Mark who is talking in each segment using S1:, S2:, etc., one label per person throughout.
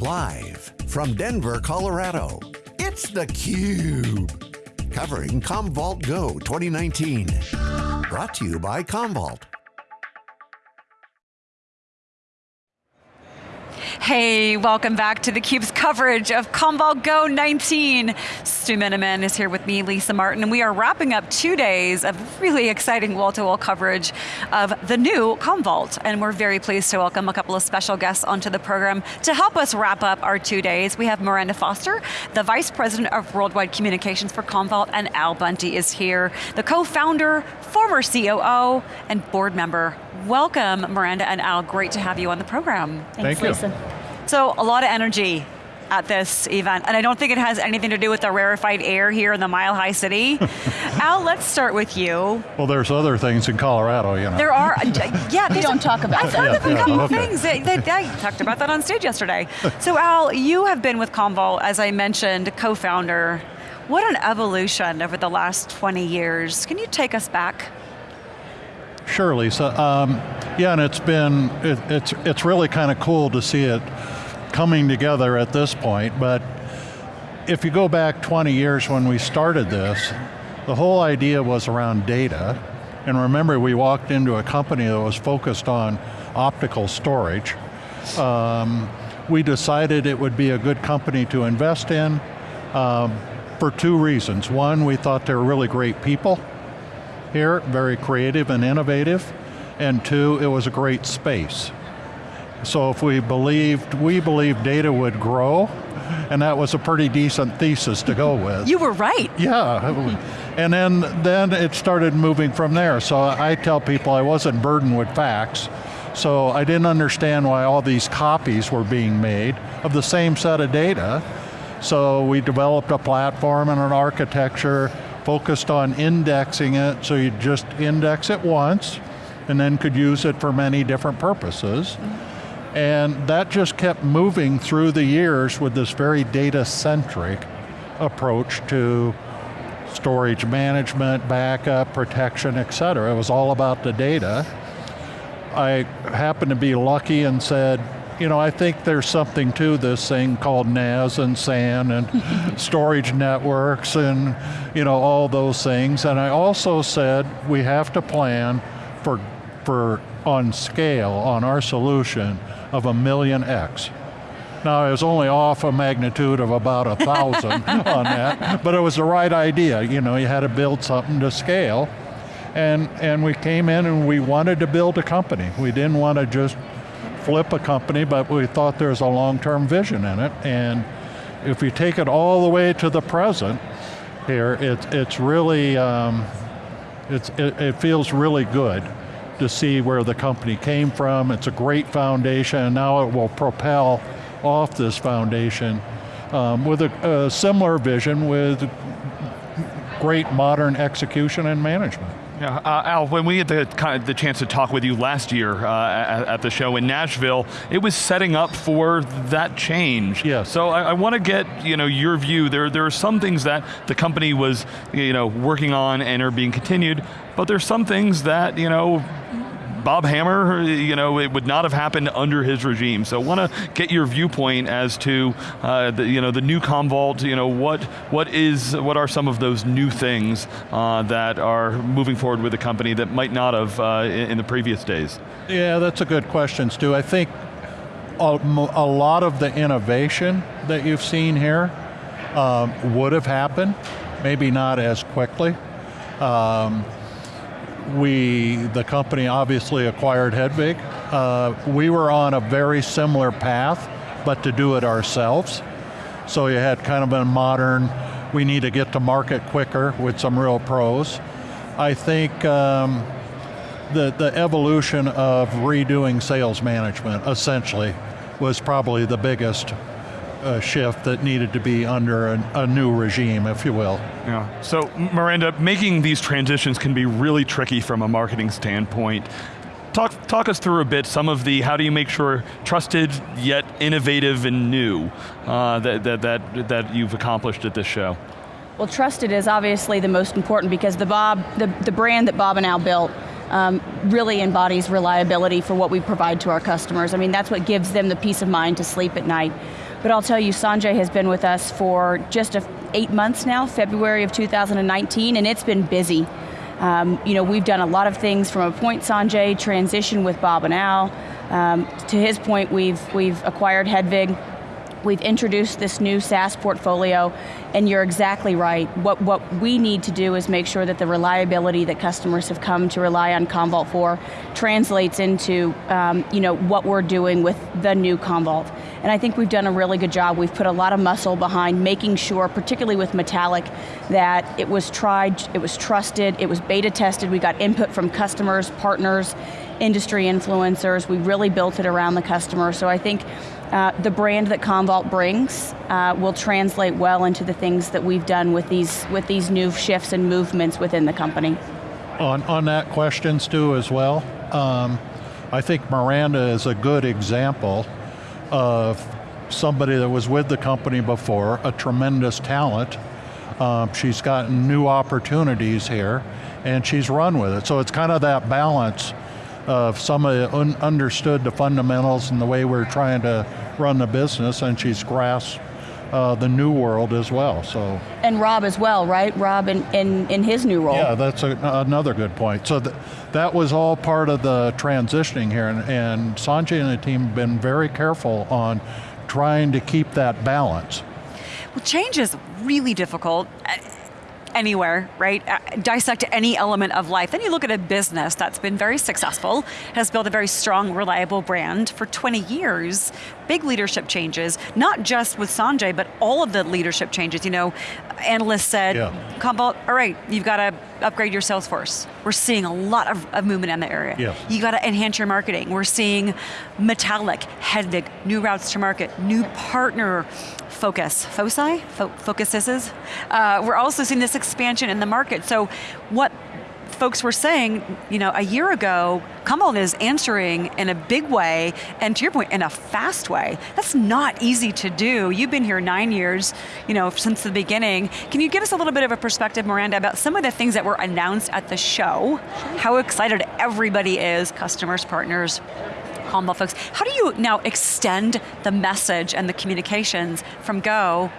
S1: Live from Denver, Colorado, it's theCUBE. Covering Commvault Go 2019. Brought to you by Commvault.
S2: Hey, welcome back to theCUBE's coverage of Commvault Go 19. Stu Miniman is here with me, Lisa Martin, and we are wrapping up two days of really exciting wall-to-wall -wall coverage of the new Commvault, and we're very pleased to welcome a couple of special guests onto the program to help us wrap up our two days. We have Miranda Foster, the Vice President of Worldwide Communications for Commvault, and Al Bunte is here, the co-founder, former COO, and board member. Welcome, Miranda and Al, great to have you on the program.
S3: Thanks, Thank you. Lisa.
S2: So a lot of energy at this event, and I don't think it has anything to do with the rarefied air here in the Mile High City. Al, let's start with you.
S3: Well, there's other things in Colorado, you know.
S2: There are, uh, yeah.
S4: we don't talk about
S2: I've heard yeah, of a yeah, couple okay. things. They, they, I talked about that on stage yesterday. so Al, you have been with Commvault, as I mentioned, co-founder. What an evolution over the last 20 years. Can you take us back?
S3: Sure, Lisa. Um, yeah, and it's been, it, it's, it's really kind of cool to see it coming together at this point, but if you go back 20 years when we started this, the whole idea was around data, and remember we walked into a company that was focused on optical storage. Um, we decided it would be a good company to invest in um, for two reasons. One, we thought they were really great people here, very creative and innovative, and two, it was a great space. So if we believed, we believed data would grow, and that was a pretty decent thesis to go with.
S2: You were right.
S3: Yeah, and then, then it started moving from there. So I tell people I wasn't burdened with facts, so I didn't understand why all these copies were being made of the same set of data. So we developed a platform and an architecture focused on indexing it, so you just index it once, and then could use it for many different purposes. And that just kept moving through the years with this very data-centric approach to storage management, backup, protection, et cetera. It was all about the data. I happened to be lucky and said, you know, I think there's something to this thing called NAS and SAN and storage networks and, you know, all those things. And I also said we have to plan for, for on scale on our solution of a million X. Now it was only off a magnitude of about a thousand on that, but it was the right idea. You know, you had to build something to scale. And, and we came in and we wanted to build a company. We didn't want to just flip a company, but we thought there was a long-term vision in it. And if you take it all the way to the present here, it, it's really, um, it's, it, it feels really good to see where the company came from. It's a great foundation, and now it will propel off this foundation um, with a, a similar vision with great modern execution and management.
S5: Yeah, uh, Al, when we had the, kind of the chance to talk with you last year uh, at, at, the show in Nashville, it was setting up for that change.
S3: Yeah.
S5: So I, I want to get you know your view. There, there are some things that the company was you know working on and are being continued, but there's some things that you know Bob Hammer, you know, it would not have happened under his regime. So I want to get your viewpoint as to uh, the, you know, the new Commvault, you know, what, what, is, what are some of those new things uh, that are moving forward with the company that might not have uh, in, in the previous days?
S3: Yeah, that's a good question, Stu. I think a, a lot of the innovation that you've seen here um, would have happened, maybe not as quickly. Um, we, the company obviously acquired Hedvig. Uh, we were on a very similar path, but to do it ourselves. So you had kind of a modern, we need to get to market quicker with some real pros. I think um, the, the evolution of redoing sales management, essentially, was probably the biggest a shift that needed to be under a, a, new regime, if you will.
S5: Yeah, so Miranda, making these transitions can be really tricky from a marketing standpoint. Talk, talk us through a bit some of the, how do you make sure trusted yet innovative and new uh, that, that, that, that you've accomplished at this show?
S4: Well, trusted is obviously the most important because the Bob, the, the brand that Bob and Al built um, really embodies reliability for what we provide to our customers. I mean, that's what gives them the peace of mind to sleep at night. But I'll tell you, Sanjay has been with us for just a, eight months now, February of 2019, and it's been busy. Um, you know, we've done a lot of things from a point Sanjay, transition with Bob and Al. Um, to his point, we've, we've acquired Hedvig, We've introduced this new SaaS portfolio, and you're exactly right. What, what we need to do is make sure that the reliability that customers have come to rely on Commvault for translates into um, you know, what we're doing with the new Commvault. And I think we've done a really good job. We've put a lot of muscle behind making sure, particularly with Metallic, that it was tried, it was trusted, it was beta tested, we got input from customers, partners, industry influencers, we really built it around the customer. So I think uh, the brand that Commvault brings uh, will translate well into the things that we've done with these, with these new shifts and movements within the company.
S3: On, on that question, Stu, as well, um, I think Miranda is a good example of somebody that was with the company before, a tremendous talent. Um, she's gotten new opportunities here, and she's run with it. So it's kind of that balance of somebody un understood the fundamentals and the way we're trying to run the business, and she's grasped uh, the new world as well. So
S4: and Rob as well, right? Rob in in, in his new role.
S3: Yeah, that's a, another good point. So th that was all part of the transitioning here, and, and Sanjay and the team have been very careful on trying to keep that balance.
S2: Well, change is really difficult anywhere, right? Uh, dissect any element of life. Then you look at a business that's been very successful, has built a very strong, reliable brand for 20 years, big leadership changes, not just with Sanjay, but all of the leadership changes. You know, analysts said, yeah. Commvault, all right, you've got to upgrade your sales force. We're seeing a lot of, of movement in the area.
S3: Yeah.
S2: You got to enhance your marketing. We're seeing Metallic, Hedvig, new routes to market, new partner focus, foci, Fo focuses. Uh, we're also seeing this expansion in the market. So what folks were saying, you know, a year ago, Commvault is answering in a big way, and to your point, in a fast way. That's not easy to do. You've been here nine years, you know, since the beginning. Can you give us a little bit of a perspective, Miranda, about some of the things that were announced at the show, how excited everybody is, customers, partners, Commvault folks. How do you now extend the message and the communications from Go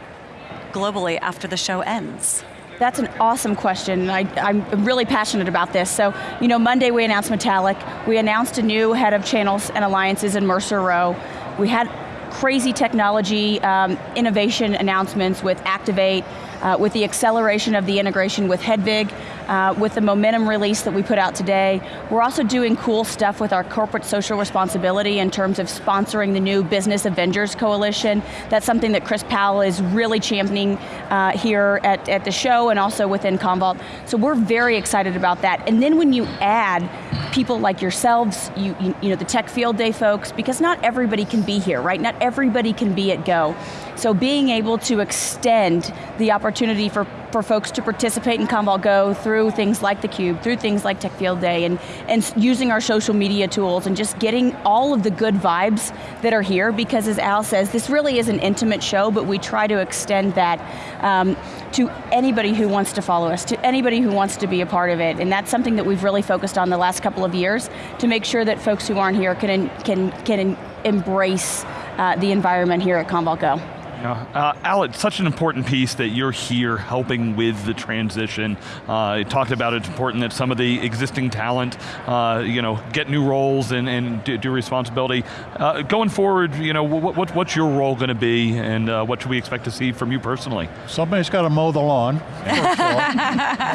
S2: globally after the show ends?
S4: That's an awesome question. I, am really passionate about this. So, you know, Monday we announced Metallic. We announced a new head of channels and alliances in Mercer Rowe. We had crazy technology um, innovation announcements with Activate, uh, with the acceleration of the integration with Hedvig, uh, with the momentum release that we put out today. We're also doing cool stuff with our corporate social responsibility in terms of sponsoring the new Business Avengers Coalition. That's something that Chris Powell is really championing uh, here at, at the show and also within Commvault. So we're very excited about that. And then when you add people like yourselves, you, you, you know, the Tech Field Day folks, because not everybody can be here, right? Not everybody can be at Go. So being able to extend the opportunity for, for folks to participate in Commvault Go through things like theCUBE, through things like Tech Field Day, and, and using our social media tools and just getting all of the good vibes that are here, because as Al says, this really is an intimate show, but we try to extend that um, to anybody who wants to follow us, to anybody who wants to be a part of it, and that's something that we've really focused on the last couple of years to make sure that folks who aren't here can, can, can embrace uh, the environment here at Commvault Go.
S5: Yeah. Uh, Al, it's such an important piece that you're here helping with the transition. Uh, you talked about it's important that some of the existing talent, uh, you know, get new roles and, and do, do responsibility. Uh, going forward, you know, what, what, what's your role going to be and uh, what should we expect to see from you personally?
S3: Somebody's got to mow the lawn,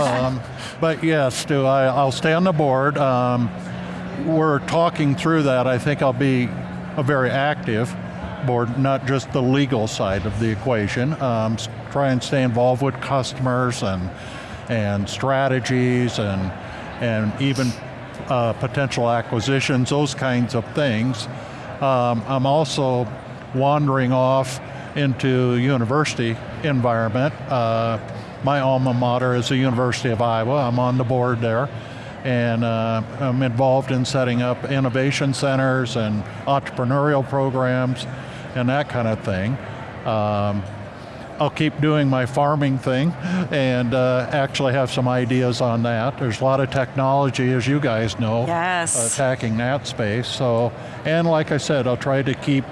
S3: um, but yes, Stu, I, will stay on the board. Um, we're talking through that. I think I'll be a very active board, not just the legal side of the equation. Um, try and stay involved with customers and and strategies and and even uh, potential acquisitions, those kinds of things. Um, I'm also wandering off into university environment. Uh, my alma mater is the University of Iowa. I'm on the board there and uh, I'm involved in setting up innovation centers and entrepreneurial programs and that kind of thing. Um, I'll keep doing my farming thing and uh, actually have some ideas on that. There's a lot of technology, as you guys know,
S2: yes.
S3: attacking that space. So, and like I said, I'll try to keep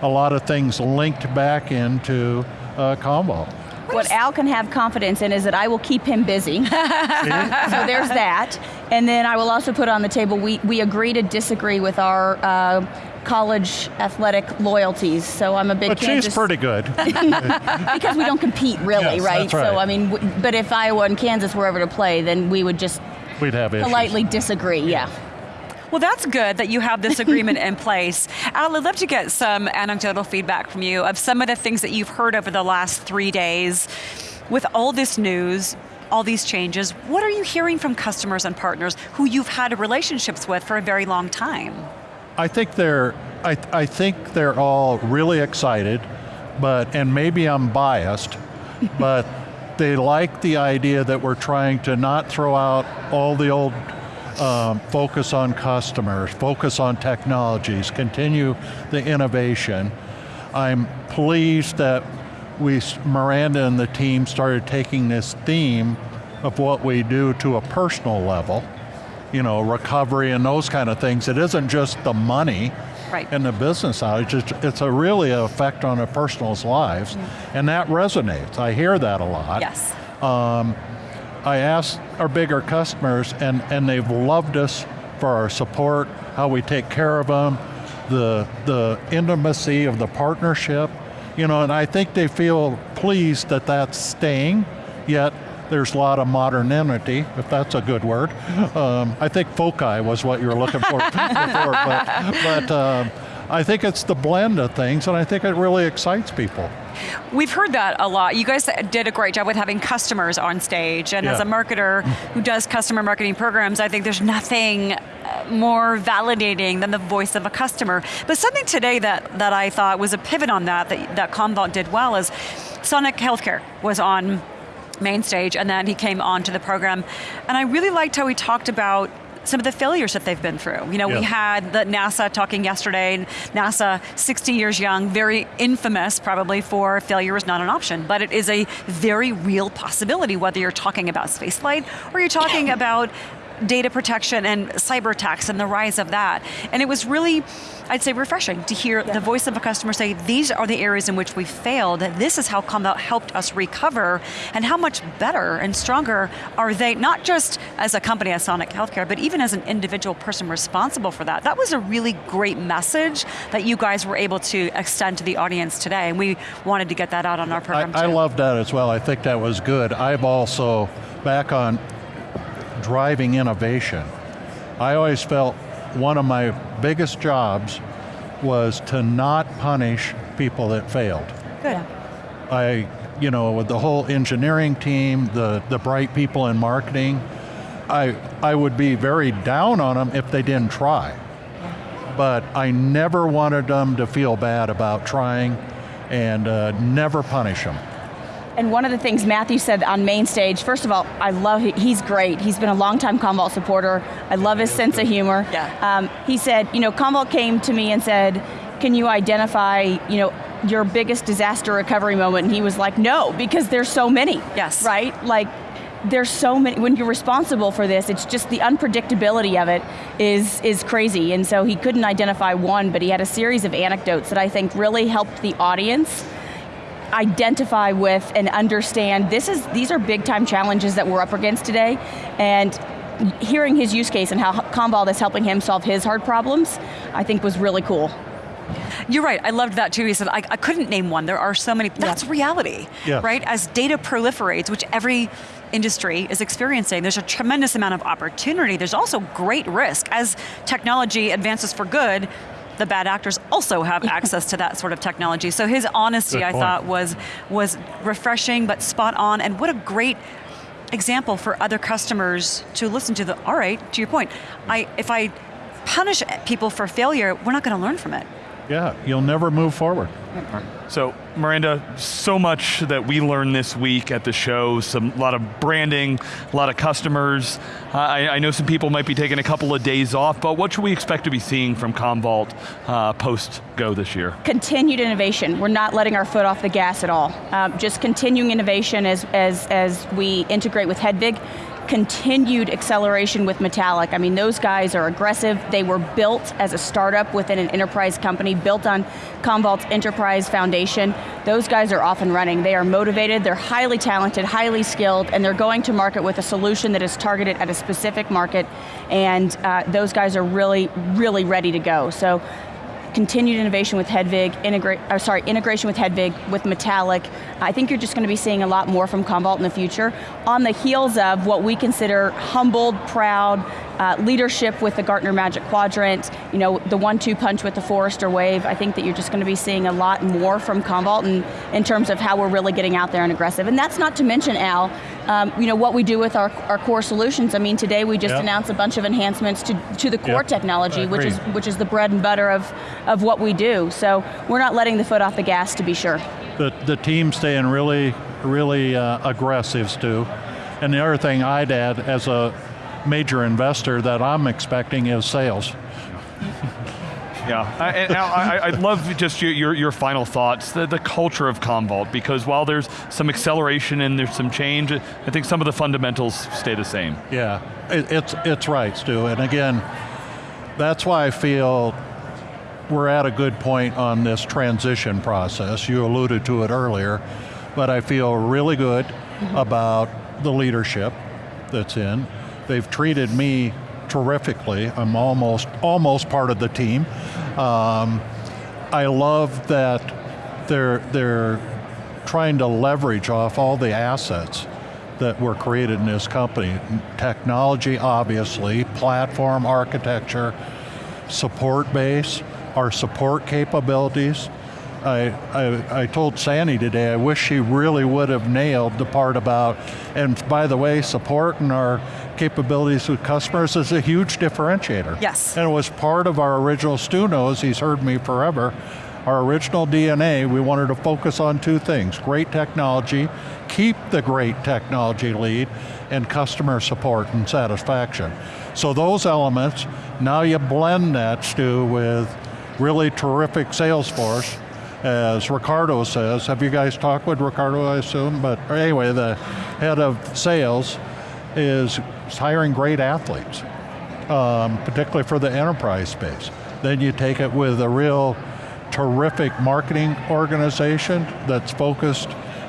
S3: a lot of things linked back into uh, Commvault.
S4: What Al can have confidence in is that I will keep him busy. so there's that. And then I will also put on the table, we, we agree to disagree with our uh, college athletic loyalties. So I'm a big
S3: But
S4: Kansas
S3: she's pretty good.
S4: because we don't compete really,
S3: Yes,
S4: right?
S3: that's right.
S4: So I mean, w- but if Iowa and Kansas were ever to play, then we would just
S3: We'd have issues.
S4: politely disagree. Yeah.
S2: Well, that's good that you have this agreement in place. Al, I'd love to get some anecdotal feedback from you of some of the things that you've heard over the last three days. With all this news, all these changes, what are you hearing from customers and partners who you've had relationships with for a very long time?
S3: I think they're, I, I think they're all really excited, but, and maybe I'm biased, but they like the idea that we're trying to not throw out all the old um, focus on customers, focus on technologies, continue the innovation. I'm pleased that we, Miranda and the team started taking this theme of what we do to a personal level, you know, recovery and those kind of things. It isn't just the money
S2: Right.
S3: and the business side, it's, just, it's a really effect on a person's lives, and that resonates. I hear that a lot.
S2: Yes.
S3: Um, I asked our bigger customers, and, and they've loved us for our support, how we take care of them, the, the intimacy of the partnership, you know, and I think they feel pleased that that's staying, yet there's a lot of modernity, if that's a good word. Um, I think foci was what you were looking for before, but, but um, I think it's the blend of things, and I think it really excites people.
S2: We've heard that a lot. You guys did a great job with having customers on stage, and as a marketer who does customer marketing programs, I think there's nothing uh, more validating than the voice of a customer. But something today that, that I thought was a pivot on that, that, that Commvault did well is Sonic Healthcare was on main stage, and then he came onto the program. And I really liked how he talked about some of the failures that they've been through. You know, we had the NASA talking yesterday, and NASA, 60 years young, very infamous probably for failure is not an option, but it is a very real possibility, whether you're talking about spaceflight or you're talking about data protection and cyber attacks and the rise of that. And it was really, I'd say, refreshing to hear the voice of a customer say, these are the areas in which we failed, this is how Commvault helped us recover, and how much better and stronger are they, not just as a company as Sonic Healthcare, but even as an individual person responsible for that. That was a really great message that you guys were able to extend to the audience today, and we wanted to get that out on our program
S3: I
S2: too.
S3: love that as well. I think that was good. I've also, back on driving innovation, I always felt one of my biggest jobs was to not punish people that failed.
S2: Good.
S3: I, you know, with the whole engineering team, the, the bright people in marketing, I, I would be very down on them if they didn't try. But I never wanted them to feel bad about trying and uh, never punish them.
S4: And one of the things Matthew said on main stage, first of all, I love, he's great. He's been a longtime Commvault supporter. I love his sense of humor.
S2: Yeah.
S4: Um, he said, you know, Commvault came to me and said, can you identify, you know, your biggest disaster recovery moment? And he was like, no, because there's so many.
S2: Yes.
S4: Right? Like, there's so many, when you're responsible for this, it's just the unpredictability of it is, is crazy. And so he couldn't identify one, but he had a series of anecdotes that I think really helped the audience identify with and understand this is these are big time challenges that we're up against today and hearing his use case and how Commvault is helping him solve his hard problems I think was really cool.
S2: You're right. I loved that too. He said, I, I couldn't name one. There are so many. That's reality,
S3: Yes.
S2: right? As data proliferates, which every industry is experiencing, there's a tremendous amount of opportunity. There's also great risk. As technology advances for good, the bad actors also have access to that sort of technology. So his honesty, I thought, was was refreshing but spot on. And what a great example for other customers to listen to. The all right, to your point, I if I punish people for failure, we're not going to learn from it.
S3: Yeah, you'll never move forward.
S5: So, Miranda, so much that we learned this week at the show, some a lot of branding, a lot of customers. I, I know some people might be taking a couple of days off, but what should we expect to be seeing from Commvault uh, post Go this year?
S4: Continued innovation. We're not letting our foot off the gas at all. Um, just continuing innovation as, as, as we integrate with Hedvig. Continued acceleration with Metallic. I mean, those guys are aggressive. They were built as a startup within an enterprise company, built on Commvault's enterprise foundation. Those guys are off and running. They are motivated, they're highly talented, highly skilled, and they're going to market with a solution that is targeted at a specific market, and uh, those guys are really, really ready to go. So continued innovation with Hedvig, integra uh, sorry, integration with Hedvig, with Metallic. I think you're just going to be seeing a lot more from Commvault in the future on the heels of what we consider humbled, proud, uh, leadership with the Gartner Magic Quadrant, you know, the one-two punch with the Forrester Wave. I think that you're just going to be seeing a lot more from Commvault in, in terms of how we're really getting out there and aggressive. And that's not to mention, Al, um, you know, what we do with our, our core solutions. I mean, today we just yep. announced a bunch of enhancements to, to the core yep. technology, which is, which is the bread and butter of, of what we do. So we're not letting the foot off the gas to be sure.
S3: The, the team's staying really, really uh, aggressive, Stu. And the other thing I'd add as a major investor that I'm expecting is sales.
S5: Yeah, I, and I, would love just your, your, your, final thoughts, the, the culture of Commvault, because while there's some acceleration and there's some change, I think some of the fundamentals stay the same.
S3: Yeah, it, it's, it's right, Stu, and again, that's why I feel we're at a good point on this transition process. You alluded to it earlier, but I feel really good mm -hmm. about the leadership that's in. They've treated me terrifically. I'm almost almost part of the team. Um, I love that they're they're trying to leverage off all the assets that were created in this company. Technology, obviously, platform architecture, support base, our support capabilities, I, I, I, told Sandy today, I wish she really would have nailed the part about, and by the way, support supporting our capabilities with customers is a huge differentiator.
S2: Yes.
S3: And it was part of our original, Stu knows, he's heard me forever, our original DNA, we wanted to focus on two things, great technology, keep the great technology lead, and customer support and satisfaction. So those elements, now you blend that, Stu, with really terrific sales force, as Ricardo says. Have you guys talked with Ricardo, I assume? But anyway, the head of sales is hiring great athletes, um, particularly for the enterprise space. Then you take it with a real terrific marketing organization that's focused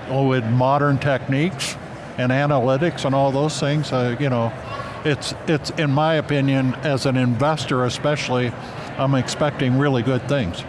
S3: with modern techniques and analytics and all those things. Uh, you know, it's, it's, in my opinion, as an investor especially, I'm expecting really good things.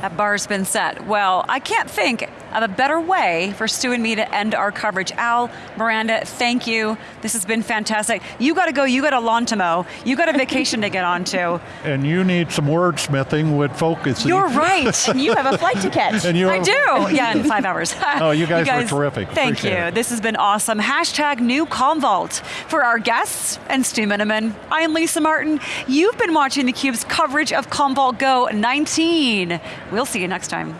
S2: That bar's been set. Well, I can't think of a better way for Stu and me to end our coverage. Al, Miranda, thank you. This has been fantastic. You got to go, you got a lawn to mow, you got a vacation to get onto.
S3: And you need some wordsmithing with focus.
S2: You're right.
S4: you have a flight to catch.
S2: and you I do, yeah, in five hours.
S3: oh, you guys, you guys were terrific.
S2: Thank
S3: Appreciate
S2: you.
S3: It.
S2: This has been awesome. Hashtag new Commvault. For our guests and Stu Miniman, I'm Lisa Martin. You've been watching theCUBE's coverage of Commvault Go 19. We'll see you next time.